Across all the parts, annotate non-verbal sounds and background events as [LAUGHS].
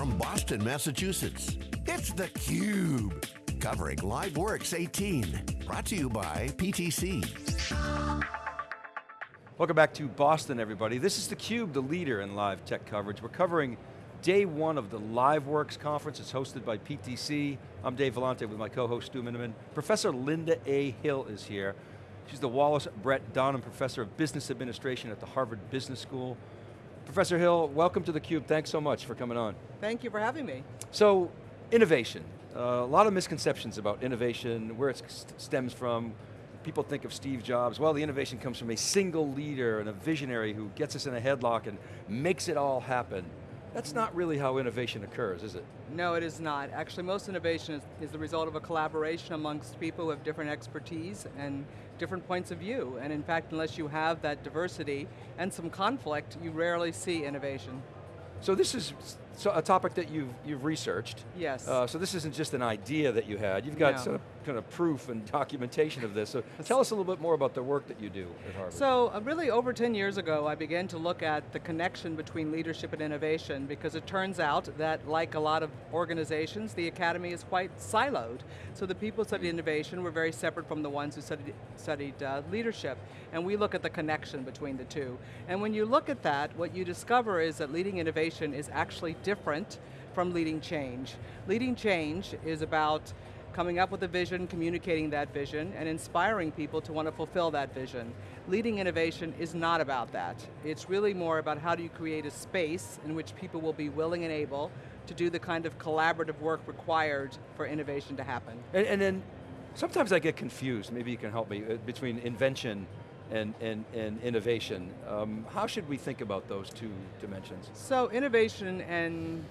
from Boston, Massachusetts, it's theCUBE. Covering LiveWorx 18. Brought to you by PTC. Welcome back to Boston, everybody. This is theCUBE, the leader in live tech coverage. We're covering day one of the LiveWorx conference. It's hosted by PTC. I'm Dave Vellante with my co-host Stu Miniman. Professor Linda A. Hill is here. She's the Wallace Brett Donham Professor of Business Administration at the Harvard Business School. Professor Hill, welcome to theCUBE. Thanks so much for coming on. Thank you for having me. So, innovation. Uh, a lot of misconceptions about innovation, where it stems from, people think of Steve Jobs, well the innovation comes from a single leader and a visionary who gets us in a headlock and makes it all happen. That's not really how innovation occurs, is it? No, it is not. Actually, most innovation is, is, the result of a collaboration amongst people who have different expertise and different points of view. And in fact, unless you have that diversity and some conflict, you rarely see innovation. So this is a topic that you've, you've researched. Yes. Uh, so this isn't just an idea that you had, you've got no. sort of, kind of proof and documentation of this. So tell us a little bit more about the work that you do at Harvard. So uh, really over 10 years ago, I began to look at the connection between leadership and innovation because it turns out that like a lot of organizations, the academy is quite siloed. So the people who studied innovation were very separate from the ones who studied, studied uh, leadership. And we look at the connection between the two. And when you look at that, what you discover is that leading innovation is actually different from leading change. Leading change is about coming up with a vision, communicating that vision, and inspiring people to want to fulfill that vision. Leading innovation is not about that. It's really more about how do you create a space in which people will be willing and able to do the kind of collaborative work required for innovation to happen. And, and then, sometimes I get confused, maybe you can help me, uh, between invention and, and, and innovation. Um, how should we think about those two dimensions? So innovation and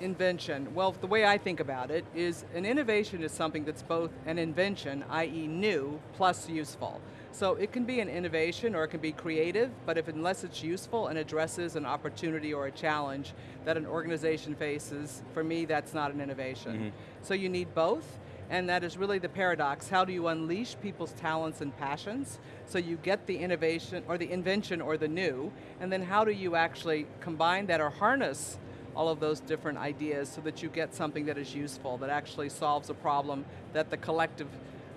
invention, well, the way I think about it is an innovation is something that's both an invention, i.e. new, plus useful. So it can be an innovation or it can be creative, but if unless it's useful and addresses an opportunity or a challenge that an organization faces, for me that's not an innovation. Mm -hmm. So you need both, and that is really the paradox. How do you unleash people's talents and passions so you get the innovation, or the invention, or the new, and then how do you actually combine that or harness all of those different ideas so that you get something that is useful, that actually solves a problem that the collective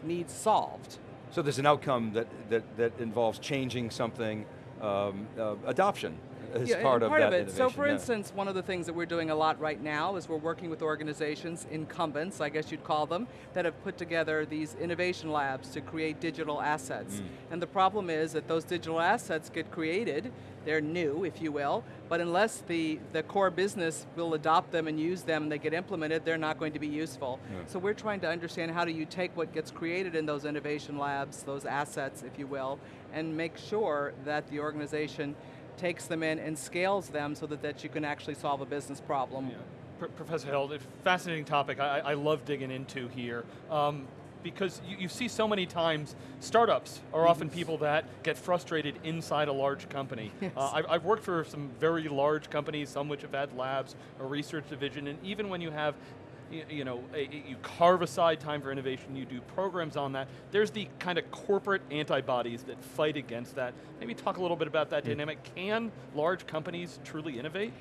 needs solved. So there's an outcome that, that, that involves changing something, um, uh, adoption, as yeah, part, of part that of it. So for yeah. instance, one of the things that we're doing a lot right now is we're working with organizations, incumbents, I guess you'd call them, that have put together these innovation labs to create digital assets. Mm. And the problem is that those digital assets get created, they're new, if you will, but unless the, the core business will adopt them and use them and they get implemented, they're not going to be useful. Yeah. So we're trying to understand how do you take what gets created in those innovation labs, those assets, if you will, and make sure that the organization takes them in and scales them so that, that you can actually solve a business problem. Yeah. Professor Hill, fascinating topic I, I, love digging into here. Um, because you, you, see so many times, startups are often people that get frustrated inside a large company. [LAUGHS] Yes. Uh, I've, I've, worked for some very large companies, some which have had labs, a research division, and even when you have you, you know, a, you carve aside time for innovation, you do programs on that. There's the kind of corporate antibodies that fight against that. Maybe talk a little bit about that mm. dynamic. Can large companies truly innovate?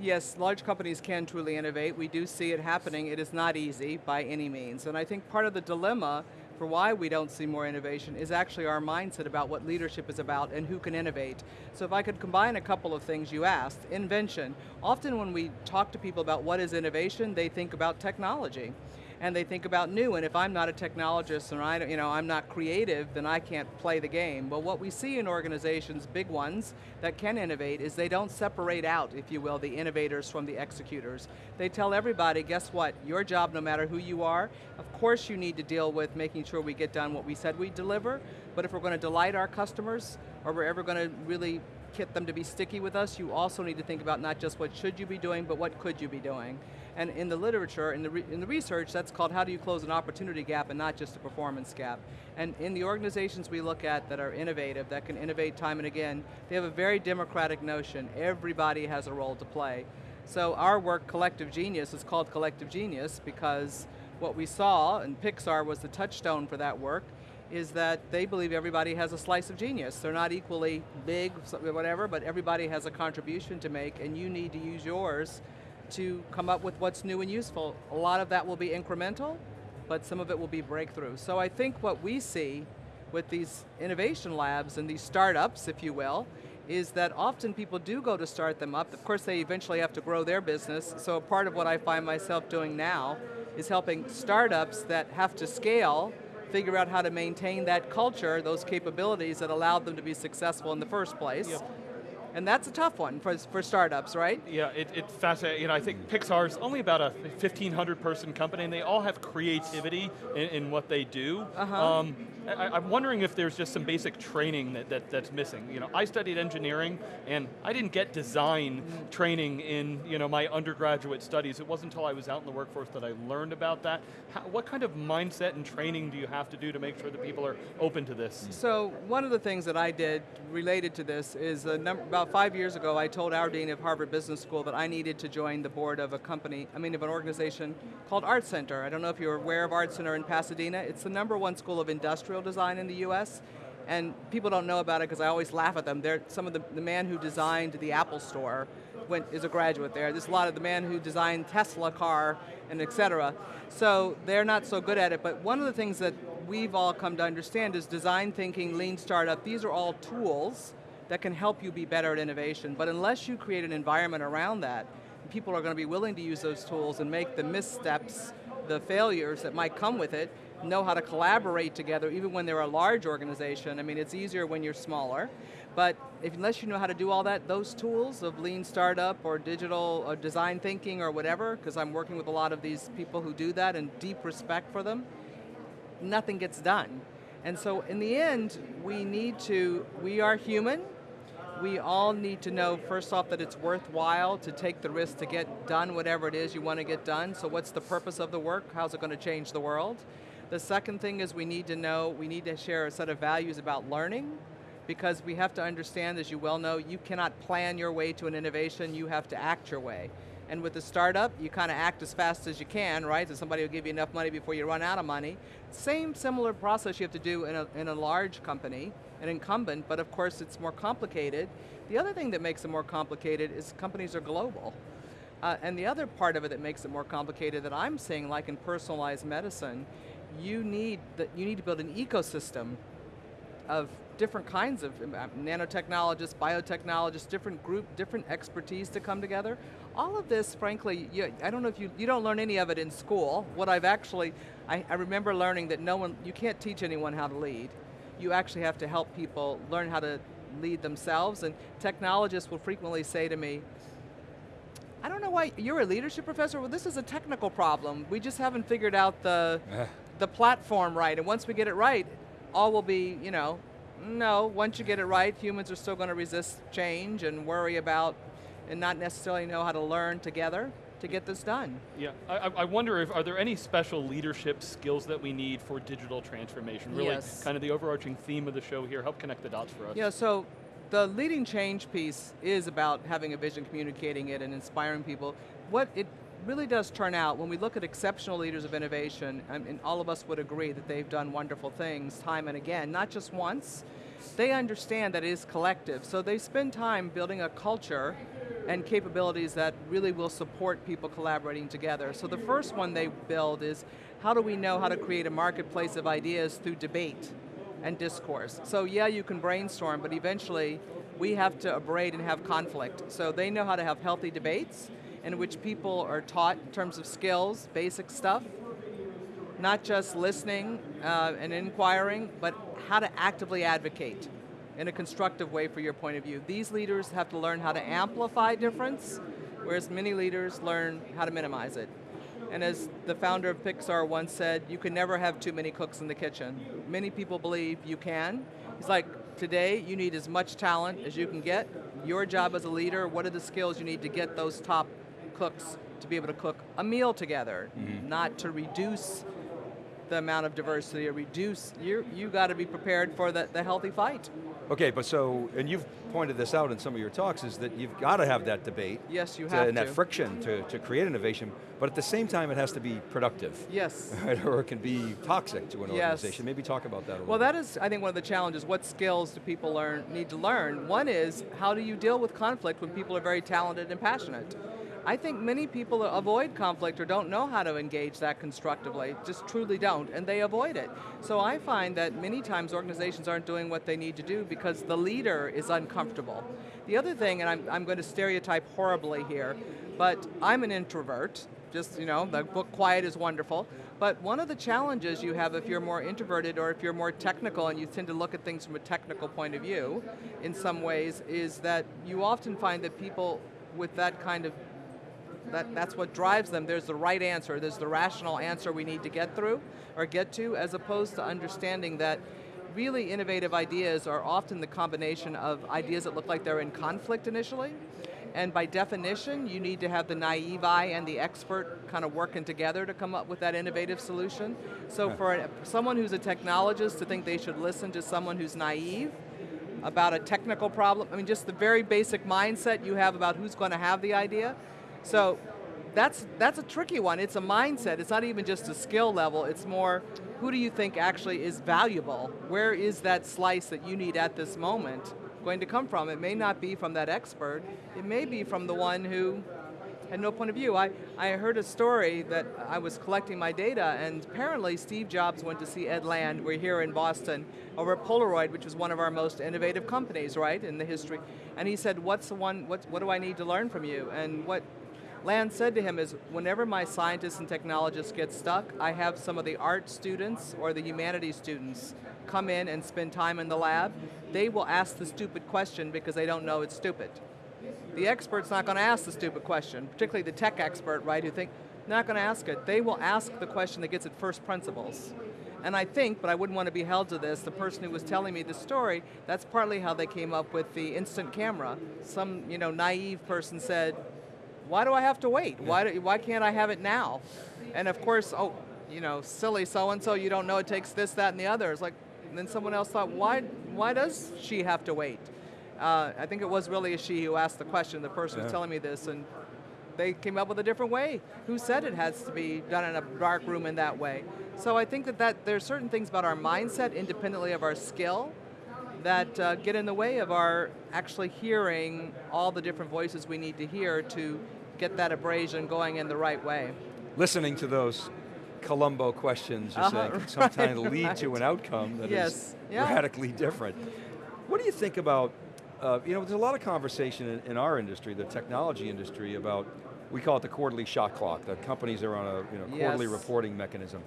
Yes, large companies can truly innovate. We do see it happening. It is not easy by any means. And I think part of the dilemma for why we don't see more innovation is actually our mindset about what leadership is about and who can innovate. So if I could combine a couple of things you asked, invention. Often when we talk to people about what is innovation, they think about technology and they think about new, and if I'm not a technologist and I, you know, I'm not creative, then I can't play the game. But what we see in organizations, big ones, that can innovate is they don't separate out, if you will, the innovators from the executors. They tell everybody, guess what, your job, no matter who you are, of course you need to deal with making sure we get done what we said we'd deliver, but if we're going to delight our customers, or we're ever going to really get them to be sticky with us, you also need to think about not just what should you be doing, but what could you be doing. And in the literature, in the, in the research, that's called how do you close an opportunity gap and not just a performance gap. And in the organizations we look at that are innovative, that can innovate time and again, they have a very democratic notion. Everybody has a role to play. So our work, Collective Genius, is called Collective Genius because what we saw, and Pixar was the touchstone for that work, is that they believe everybody has a slice of genius. They're not equally big, whatever, but everybody has a contribution to make and you need to use yours to come up with what's new and useful. A lot of that will be incremental, but some of it will be breakthrough. So I think what we see with these innovation labs and these startups, if you will, is that often people do go to start them up. Of course, they eventually have to grow their business, so part of what I find myself doing now is helping startups that have to scale figure out how to maintain that culture, those capabilities that allowed them to be successful in the first place. Yep. And that's a tough one for, for startups, right? Yeah, it, it fascinating. You know, I think Pixar's only about a 1,500 person company and they all have creativity in, in what they do. Uh -huh. um, I, am wondering if there's just some basic training that, that, that's missing. You know, I studied engineering and I didn't get design training in you know, my undergraduate studies. It wasn't until I was out in the workforce that I learned about that. How, what kind of mindset and training do you have to do to make sure that people are open to this? So one of the things that I did related to this is number, about about five years ago, I told our dean of Harvard Business School that I needed to join the board of a company, I mean of an organization called Art Center. I don't know if you're aware of Art Center in Pasadena. It's the number one school of industrial design in the US. And people don't know about it because I always laugh at them. They're some of the, the man who designed the Apple store went, is a graduate there. There's a lot of the man who designed Tesla car and et cetera. So they're not so good at it, but one of the things that we've all come to understand is design thinking, lean startup, these are all tools that can help you be better at innovation. But unless you create an environment around that, people are going to be willing to use those tools and make the missteps, the failures that might come with it, know how to collaborate together, even when they're a large organization. I mean, it's easier when you're smaller. But if, unless you know how to do all that, those tools of lean startup or digital or design thinking or whatever, because I'm working with a lot of these people who do that and deep respect for them, nothing gets done. And so in the end, we need to, we are human, we all need to know, first off, that it's worthwhile to take the risk to get done whatever it is you want to get done. So what's the purpose of the work? How's it going to change the world? The second thing is we need to know, we need to share a set of values about learning because we have to understand, as you well know, you cannot plan your way to an innovation, you have to act your way. And with the startup, you kind of act as fast as you can, right? So somebody will give you enough money before you run out of money. Same similar process you have to do in a, in a large company, an incumbent, but of course it's more complicated. The other thing that makes it more complicated is companies are global. Uh, and the other part of it that makes it more complicated that I'm seeing, like in personalized medicine, you need, that you need to build an ecosystem of different kinds of um, nanotechnologists, biotechnologists, different group, different expertise to come together. All of this, frankly, you, I don't know if you, you don't learn any of it in school. What I've actually, I, I remember learning that no one, you can't teach anyone how to lead. You actually have to help people learn how to lead themselves, and technologists will frequently say to me, I don't know why, you're a leadership professor? Well, this is a technical problem. We just haven't figured out the, [LAUGHS] the platform right, and once we get it right, all will be, you know, no, once you get it right, humans are still going to resist change and worry about and not necessarily know how to learn together to get this done. Yeah, I, I, wonder if, are there any special leadership skills that we need for digital transformation? Really yes. kind of the overarching theme of the show here, help connect the dots for us. Yeah, so the leading change piece is about having a vision, communicating it, and inspiring people. What it really does turn out, when we look at exceptional leaders of innovation, I and all of us would agree that they've done wonderful things time and again, not just once, they understand that it is collective. So they spend time building a culture and capabilities that really will support people collaborating together. So the first one they build is, how do we know how to create a marketplace of ideas through debate and discourse? So yeah, you can brainstorm, but eventually we have to abrade and have conflict. So they know how to have healthy debates, in which people are taught in terms of skills, basic stuff, not just listening uh, and inquiring, but how to actively advocate in a constructive way for your point of view. These leaders have to learn how to amplify difference, whereas many leaders learn how to minimize it. And as the founder of Pixar once said, you can never have too many cooks in the kitchen. Many people believe you can. He's like, today you need as much talent as you can get. Your job as a leader, what are the skills you need to get those top cooks to be able to cook a meal together, mm -hmm. not to reduce the amount of diversity or reduce, you you got to be prepared for the, the healthy fight. Okay, but so, and you've pointed this out in some of your talks, is that you've got to have that debate. Yes, you to- have And that to. friction to, to create innovation, but at the same time it has to be productive. Yes. [LAUGHS] Right, or it can be toxic to an Yes. organization. Maybe talk about that a little Well, that is, I think, one of the challenges. What skills do people learn need to learn? One is how do you deal with conflict when people are very talented and passionate? I think many people avoid conflict or don't know how to engage that constructively, just truly don't, and they avoid it. So I find that many times organizations aren't doing what they need to do because the leader is uncomfortable. The other thing, and I'm, I'm going to stereotype horribly here, but I'm an introvert, just, you know, the book Quiet is wonderful, but one of the challenges you have if you're more introverted or if you're more technical and you tend to look at things from a technical point of view, in some ways, is that you often find that people with that kind of that, that's what drives them. There's the right answer, there's the rational answer we need to get through or get to, as opposed to understanding that really innovative ideas are often the combination of ideas that look like they're in conflict initially, and by definition, you need to have the naive eye and the expert kind of working together to come up with that innovative solution. So for a, someone who's a technologist to think they should listen to someone who's naive, about a technical problem. I mean, just the very basic mindset you have about who's going to have the idea. So that's, that's a tricky one. It's a mindset. It's not even just a skill level. It's more, who do you think actually is valuable? Where is that slice that you need at this moment going to come from? It may not be from that expert. It may be from the one who had no point of view. I, I heard a story that I was collecting my data and apparently Steve Jobs went to see Ed Land, we're here in Boston, over at Polaroid, which was one of our most innovative companies, right, in the history. And he said, what's the one, what, what do I need to learn from you? And what Land said to him is, whenever my scientists and technologists get stuck, I have some of the art students or the humanities students come in and spend time in the lab. They will ask the stupid question because they don't know it's stupid. The expert's not going to ask the stupid question, particularly the tech expert, right, who think, not going to ask it. They will ask the question that gets at first principles. And I think, but I wouldn't want to be held to this, the person who was telling me the story, that's partly how they came up with the instant camera. Some you know, naive person said, why do I have to wait? Why, do, why can't I have it now? And of course, oh, you know, silly so-and-so, you don't know it takes this, that, and the other. It's like, and then someone else thought, why, why does she have to wait? Uh, I think it was really a she who asked the question, the person Yeah. was telling me this, and they came up with a different way. Who said it has to be done in a dark room in that way? So I think that, that there's certain things about our mindset, independently of our skill, that uh, get in the way of our actually hearing all the different voices we need to hear to get that abrasion going in the right way. Listening to those Columbo questions, you're Uh-huh, saying, can [LAUGHS] sometimes right, lead to an outcome that is Yes, yeah. radically different. What do you think about, uh, you know, there's a lot of conversation in, in our industry, the technology industry, about, we call it the quarterly shot clock, that companies are on a you know, quarterly Yes. reporting mechanism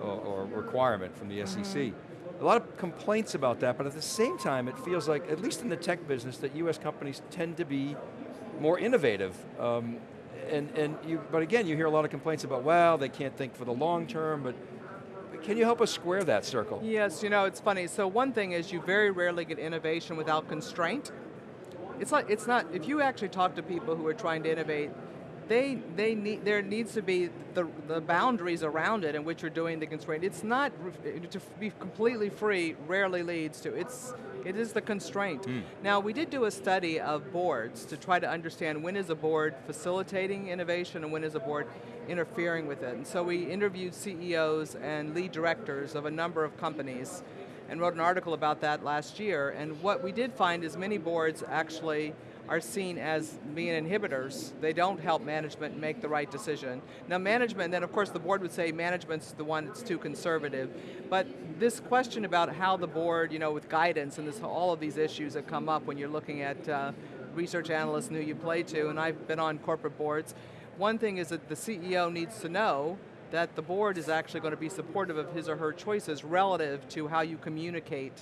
or, or requirement from the SEC. Mm-hmm. A lot of complaints about that, but at the same time, it feels like, at least in the tech business, that US companies tend to be more innovative. Um, and, and you, but again, you hear a lot of complaints about, well, they can't think for the long term, but can you help us square that circle? Yes, you know, it's funny. So one thing is you very rarely get innovation without constraint. It's like it's not if you actually talk to people who are trying to innovate, they they need there needs to be the the boundaries around it in which you're doing the constraint. It's not to be completely free rarely leads to it's it is the constraint. Hmm. Now we did do a study of boards to try to understand when is a board facilitating innovation and when is a board interfering with it. And so we interviewed CEOs and lead directors of a number of companies and wrote an article about that last year. And what we did find is many boards actually are seen as being inhibitors. They don't help management make the right decision. Now management, then of course the board would say management's the one that's too conservative. But this question about how the board, you know, with guidance and this, all of these issues that come up when you're looking at uh, research analysts who you play to, and I've been on corporate boards, one thing is that the CEO needs to know that the board is actually going to be supportive of his or her choices relative to how you communicate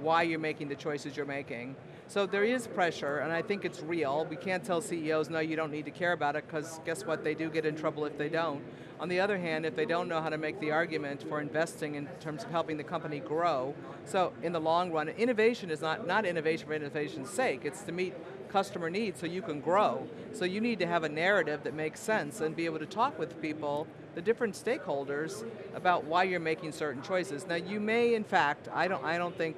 why you're making the choices you're making. So there is pressure, and I think it's real. We can't tell CEOs, no, you don't need to care about it, because guess what, they do get in trouble if they don't. On the other hand, if they don't know how to make the argument for investing in terms of helping the company grow, so in the long run, innovation is not, not innovation for innovation's sake, it's to meet customer needs so you can grow. So you need to have a narrative that makes sense and be able to talk with people, the different stakeholders, about why you're making certain choices. Now you may, in fact, I don't, I don't think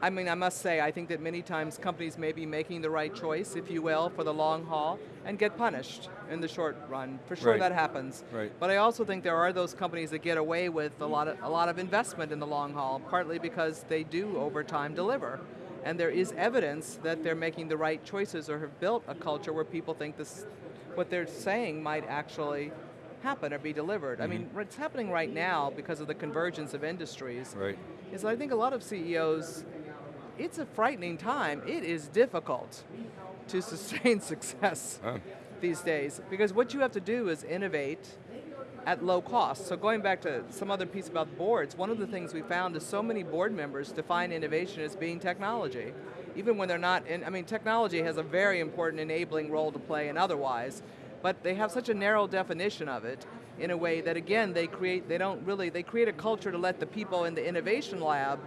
I mean, I must say, I think that many times companies may be making the right choice, if you will, for the long haul, and get punished in the short run. For sure Right. that happens. Right. But I also think there are those companies that get away with a lot of, a lot of investment in the long haul, partly because they do over time deliver. And there is evidence that they're making the right choices or have built a culture where people think this, what they're saying might actually happen or be delivered. I mean, mm-hmm. what's happening right now because of the convergence of industries Right. is I think a lot of CEOs, it's a frightening time. It is difficult to sustain [LAUGHS] success these days because what you have to do is innovate at low cost. So going back to some other piece about boards, one of the things we found is so many board members define innovation as being technology. Even when they're not in, I mean technology has a very important enabling role to play and otherwise, but they have such a narrow definition of it in a way that again, they create, they don't really, they create a culture to let the people in the innovation lab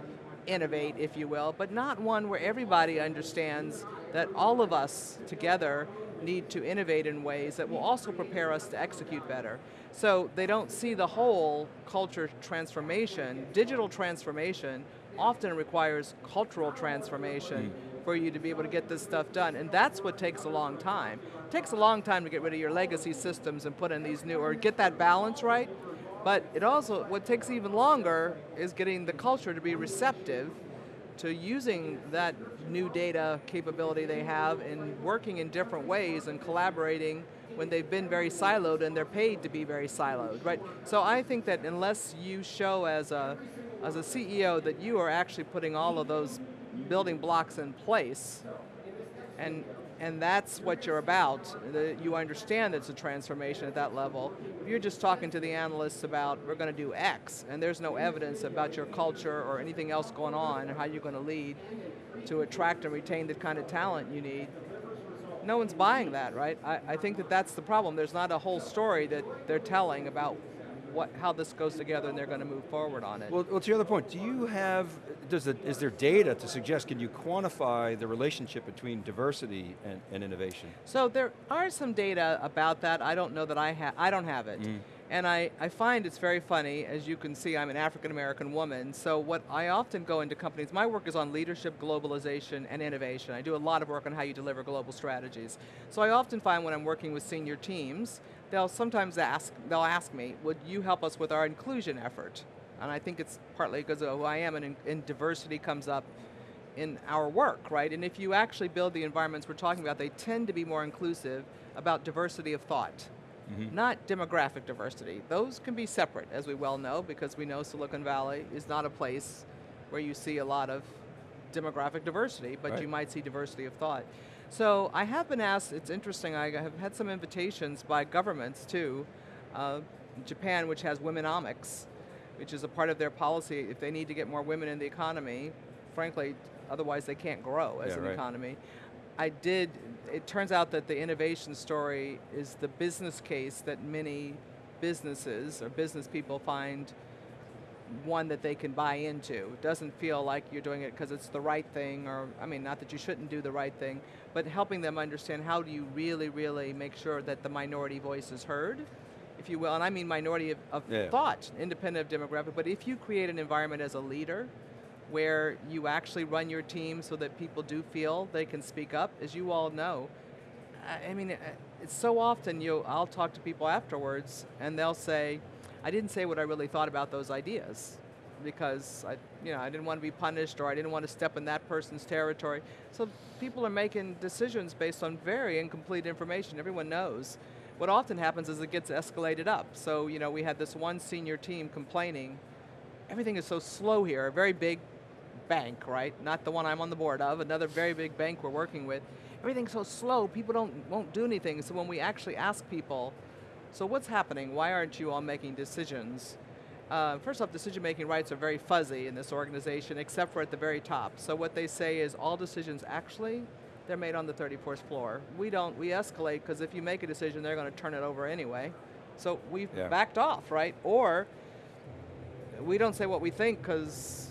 innovate, if you will, but not one where everybody understands that all of us together need to innovate in ways that will also prepare us to execute better. So they don't see the whole culture transformation. Digital transformation often requires cultural transformation hmm. for you to be able to get this stuff done, and that's what takes a long time. It takes a long time to get rid of your legacy systems and put in these new, or get that balance right, but it also, what takes even longer is getting the culture to be receptive to using that new data capability they have and working in different ways and collaborating when they've been very siloed and they're paid to be very siloed, right? So I think that unless you show as a, as a CEO that you are actually putting all of those building blocks in place, and and that's what you're about. You understand it's a transformation at that level. If you're just talking to the analysts about we're going to do X, and there's no evidence about your culture or anything else going on, or how you're going to lead to attract and retain the kind of talent you need, no one's buying that, right? I, I think that that's the problem. There's not a whole story that they're telling about what, how this goes together and they're going to move forward on it. Well, well, to your other point, do you have, does the, is there data to suggest, can you quantify the relationship between diversity and, and innovation? So there are some data about that. I don't know that I have, I don't have it. Mm. And I, I find it's very funny, as you can see, I'm an African American woman, so what I often go into companies, my work is on leadership, globalization, and innovation. I do a lot of work on how you deliver global strategies. So I often find when I'm working with senior teams, they'll sometimes ask, they'll ask me, would you help us with our inclusion effort? And I think it's partly because of who I am, and, and diversity comes up in our work, right? And if you actually build the environments we're talking about, they tend to be more inclusive about diversity of thought, mm-hmm. not demographic diversity. Those can be separate, as we well know, because we know Silicon Valley is not a place where you see a lot of demographic diversity, but Right. you might see diversity of thought. So I have been asked, it's interesting, I have had some invitations by governments too, uh, Japan, which has womenomics, which is a part of their policy, if they need to get more women in the economy, frankly, otherwise they can't grow as Yeah, an right. economy. I did, it turns out that the innovation story is the business case that many businesses or business people find one that they can buy into. It doesn't feel like you're doing it because it's the right thing, or, I mean, not that you shouldn't do the right thing, but helping them understand how do you really, really make sure that the minority voice is heard, if you will, and I mean minority of, of Yeah. thought, independent of demographic, but if you create an environment as a leader where you actually run your team so that people do feel they can speak up, as you all know, I mean, it's so often you, I'll talk to people afterwards and they'll say, I didn't say what I really thought about those ideas because I, you know, I didn't want to be punished or I didn't want to step in that person's territory. So people are making decisions based on very incomplete information. Everyone knows. What often happens is it gets escalated up. So, you know, we had this one senior team complaining, everything is so slow here, a very big bank, right? Not the one I'm on the board of, another very big bank we're working with. Everything's so slow, people don't won't do anything. So when we actually ask people, so what's happening? Why aren't you all making decisions? Uh, first off, decision-making rights are very fuzzy in this organization, except for at the very top. So what they say is all decisions actually, they're made on the 34th floor. We don't, we escalate because if you make a decision, they're going to turn it over anyway. So we've Yeah. backed off, right? Or we don't say what we think because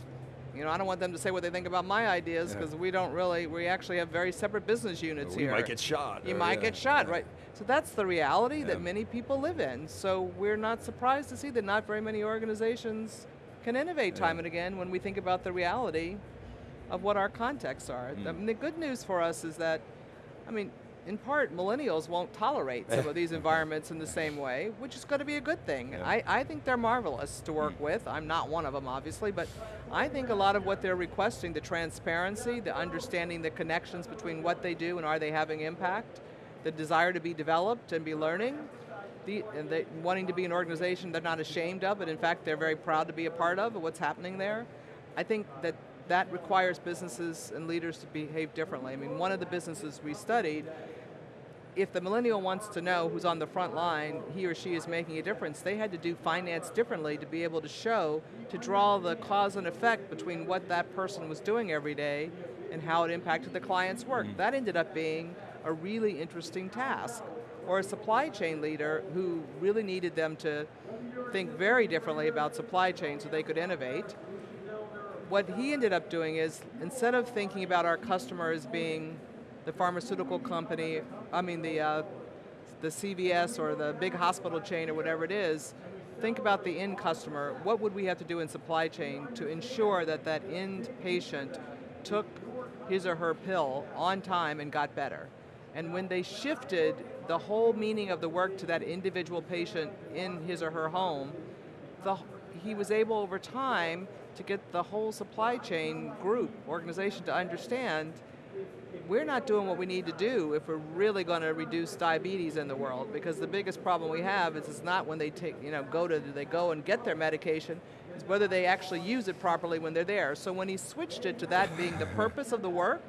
you know I don't want them to say what they think about my ideas Yeah. because we don't really we actually have very separate business units we here. You might get shot. You might yeah, get shot, yeah. right? So that's the reality Yeah. that many people live in. So we're not surprised to see that not very many organizations can innovate time and again when we think about the reality of what our contexts are. I mean, the good news for us is that, I mean, in part, millennials won't tolerate some of these [LAUGHS] environments in the same way, which is going to be a good thing. Yeah. I, I think they're marvelous to work hmm. with. I'm not one of them, obviously, but I think a lot of what they're requesting, the transparency, the understanding the connections between what they do and are they having impact, the desire to be developed and be learning, the, and they, wanting to be an organization they're not ashamed of, but in fact they're very proud to be a part of, of what's happening there. I think that that requires businesses and leaders to behave differently. I mean, one of the businesses we studied, if the millennial wants to know who's on the front line, he or she is making a difference, they had to do finance differently to be able to show, to draw the cause and effect between what that person was doing every day and how it impacted the client's work. Mm. That ended up being a really interesting task. Or a supply chain leader who really needed them to think very differently about supply chain so they could innovate. What he ended up doing is, instead of thinking about our customer as being the pharmaceutical company, I mean the, uh, the CVS or the big hospital chain or whatever it is, think about the end customer. What would we have to do in supply chain to ensure that that end patient took his or her pill on time and got better? And when they shifted the whole meaning of the work to that individual patient in his or her home, the, he was able over time to get the whole supply chain group, organization to understand we're not doing what we need to do if we're really going to reduce diabetes in the world because the biggest problem we have is it's not when they take, you know, go to, they go and get their medication, it's whether they actually use it properly when they're there. So when he switched it to that being the purpose of the work,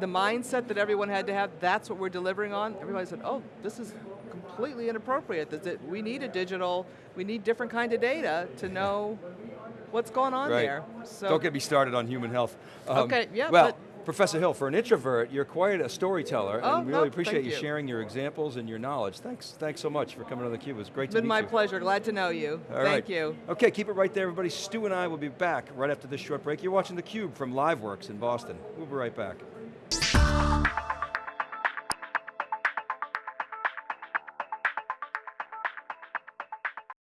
the mindset that everyone had to have, that's what we're delivering on, everybody said, oh, this is completely inappropriate. That- We need a digital, we need different kind of data to know what's going on right. there. So Don't get me started on human health. Um, Okay, yeah, Well, but- Professor Hill, for an introvert, you're quite a storyteller, Oh, and really no, appreciate you you. sharing your examples and your knowledge. Thanks, thanks so much for coming on theCUBE. It was great It's to been my pleasure, glad to know you. All Thank right. you. Okay, keep it right there, everybody. Stu and I will be back right after this short break. You're watching theCUBE from LiveWorx in Boston. We'll be right back. Thanks.